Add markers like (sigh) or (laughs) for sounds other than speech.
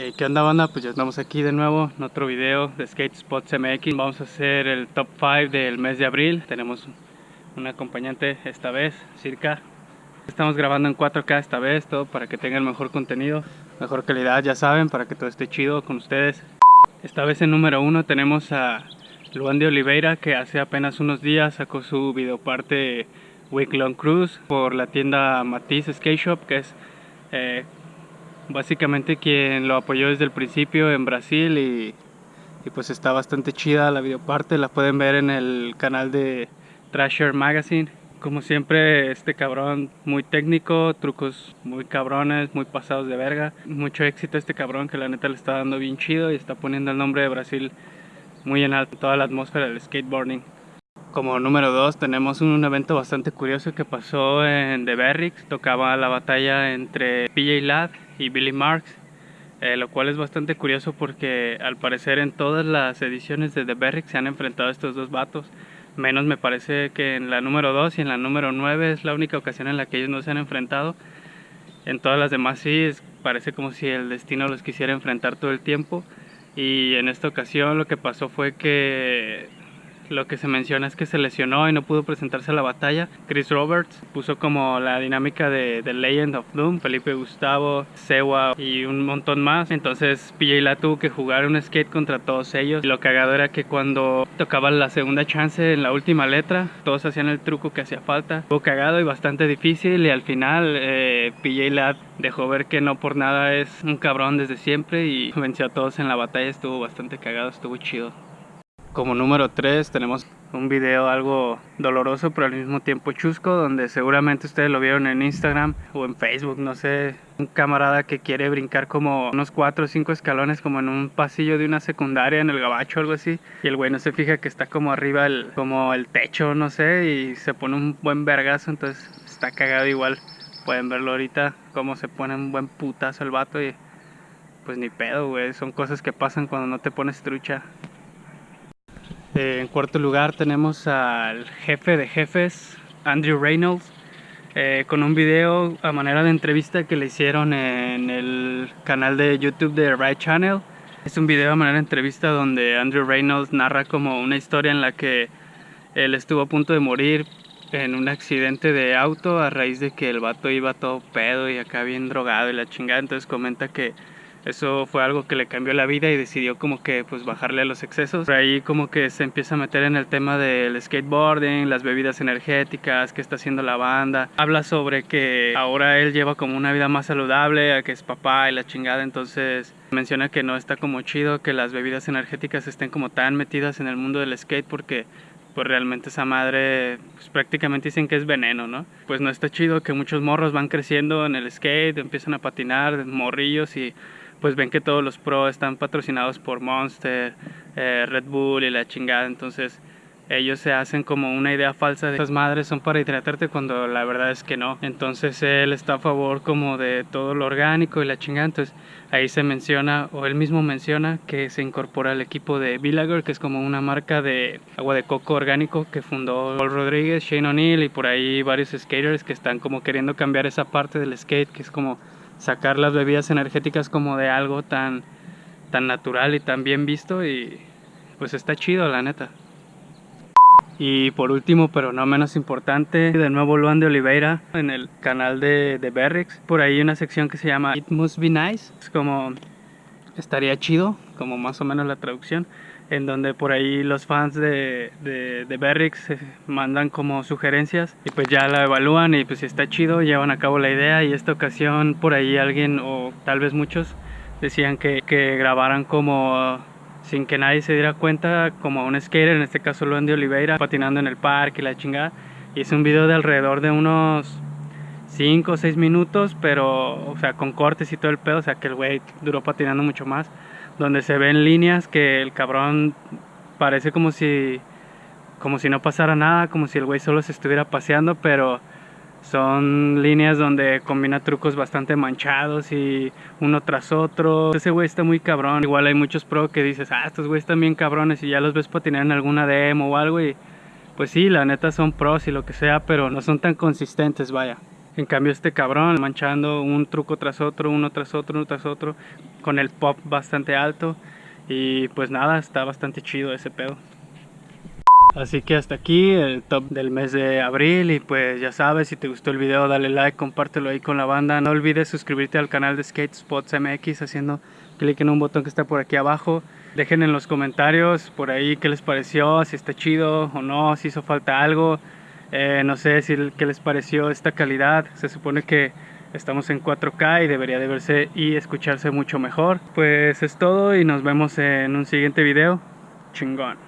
Eh, ¿Qué onda banda? Pues ya estamos aquí de nuevo en otro video de Skate Spots MX Vamos a hacer el top 5 del mes de abril. Tenemos un acompañante esta vez, Circa. Estamos grabando en 4K esta vez, todo para que tengan mejor contenido Mejor calidad, ya saben, para que todo esté chido con ustedes. Esta vez en número 1 tenemos a Luan de Oliveira Que hace apenas unos días sacó su videoparte Week Long Cruise Por la tienda Matisse Skate Shop Que es eh, básicamente quien lo apoyó desde el principio en Brasil y, pues está bastante chida la videoparte, la pueden ver en el canal de Trasher Magazine. Como siempre, este cabrón muy técnico, trucos muy cabrones, muy pasados de verga. Mucho éxito este cabrón que la neta le está dando bien chido y está poniendo el nombre de Brasil muy en alto, toda la atmósfera del skateboarding. Como número 2 tenemos un evento bastante curioso que pasó en The Berrix. Tocaba la batalla entre PJ Ladd y Billy Marks. Eh, lo cual es bastante curioso porque al parecer en todas las ediciones de The Berrix se han enfrentado estos dos vatos. Menos me parece que en la número 2 y en la número 9 es la única ocasión en la que ellos no se han enfrentado. En todas las demás sí, parece como si el destino los quisiera enfrentar todo el tiempo. Y en esta ocasión lo que pasó fue que lo que se menciona es que se lesionó y no pudo presentarse a la batalla. Chris Roberts puso como la dinámica de The Legend of Doom, Felipe Gustavo, Sewa y un montón más. Entonces PJ la tuvo que jugar un skate contra todos ellos. Y lo cagado era que cuando tocaba la segunda chance en la última letra, todos hacían el truco que hacía falta. Fue cagado y bastante difícil y al final eh, PJ Lad dejó ver que no por nada es un cabrón desde siempre y (laughs) venció a todos en la batalla. Estuvo bastante cagado, estuvo chido. Como número 3 tenemos un video algo doloroso pero al mismo tiempo chusco donde seguramente ustedes lo vieron en Instagram o en Facebook, no sé, un camarada que quiere brincar como unos 4 o 5 escalones como en un pasillo de una secundaria en el gabacho o algo así y el güey no se fija que está como arriba el, como el techo, no sé, y se pone un buen vergazo, entonces está cagado igual. Pueden verlo ahorita cómo se pone un buen putazo el vato y pues ni pedo, güey, son cosas que pasan cuando no te pones trucha. Eh, en cuarto lugar tenemos al jefe de jefes, Andrew Reynolds, eh, con un video a manera de entrevista que le hicieron en el canal de YouTube de Ride Channel. Es un video a manera de entrevista donde Andrew Reynolds narra como una historia en la que él estuvo a punto de morir en un accidente de auto a raíz de que el vato iba todo pedo y acá bien drogado y la chingada. Entonces comenta que eso fue algo que le cambió la vida y decidió como que pues bajarle a los excesos. Por ahí como que se empieza a meter en el tema del skateboarding, las bebidas energéticas, qué está haciendo la banda. Habla sobre que ahora él lleva como una vida más saludable, que es papá y la chingada, entonces menciona que no está como chido que las bebidas energéticas estén como tan metidas en el mundo del skate porque pues realmente esa madre pues prácticamente dicen que es veneno, ¿no? Pues no está chido que muchos morros van creciendo en el skate, empiezan a patinar, morrillos y pues ven que todos los pros están patrocinados por Monster, eh, Red Bull y la chingada, entonces ellos se hacen como una idea falsa de las madres son para hidratarte cuando la verdad es que no. Entonces él está a favor como de todo lo orgánico y la chingada. Entonces ahí se menciona, o él mismo menciona, que se incorpora al equipo de Villager, que es como una marca de agua de coco orgánico que fundó Paul Rodríguez, Shane O'Neill y por ahí varios skaters que están como queriendo cambiar esa parte del skate, que es como sacar las bebidas energéticas como de algo tan, tan natural y tan bien visto y pues está chido la neta. Y por último, pero no menos importante, de nuevo Luan de Oliveira en el canal de, de Berrix. Por ahí una sección que se llama It Must Be Nice. Es como estaría chido, como más o menos la traducción en donde por ahí los fans de, de, de Berrix mandan como sugerencias y pues ya la evalúan y pues si está chido llevan a cabo la idea y esta ocasión por ahí alguien o tal vez muchos decían que, que grabaran como sin que nadie se diera cuenta como un skater, en este caso Luan de Oliveira, patinando en el parque y la chingada. Y es un video de alrededor de unos 5 o 6 minutos, pero o sea con cortes y todo el pedo, o sea que el güey duró patinando mucho más donde se ven líneas que el cabrón parece como si como si no pasara nada, como si el güey solo se estuviera paseando, pero son líneas donde combina trucos bastante manchados y uno tras otro. Ese güey está muy cabrón. Igual hay muchos pro que dices, ah, estos güeyes están bien cabrones y ya los ves patinar en alguna demo o algo y pues sí, la neta son pros y lo que sea, pero no son tan consistentes, vaya. En cambio este cabrón manchando un truco tras otro, uno tras otro, uno tras otro, con el pop bastante alto. Y pues nada, está bastante chido ese pedo. Así que hasta aquí el top del mes de abril y pues ya sabes, si te gustó el video dale like, compártelo ahí con la banda. No olvides suscribirte al canal de Skate Spots MX haciendo clic en un botón que está por aquí abajo. Dejen en los comentarios por ahí qué les pareció, si está chido o no, si hizo falta algo. Eh, no sé si qué les pareció esta calidad. Se supone que estamos en 4K y debería de verse y escucharse mucho mejor. Pues es todo y nos vemos en un siguiente video. Chingón.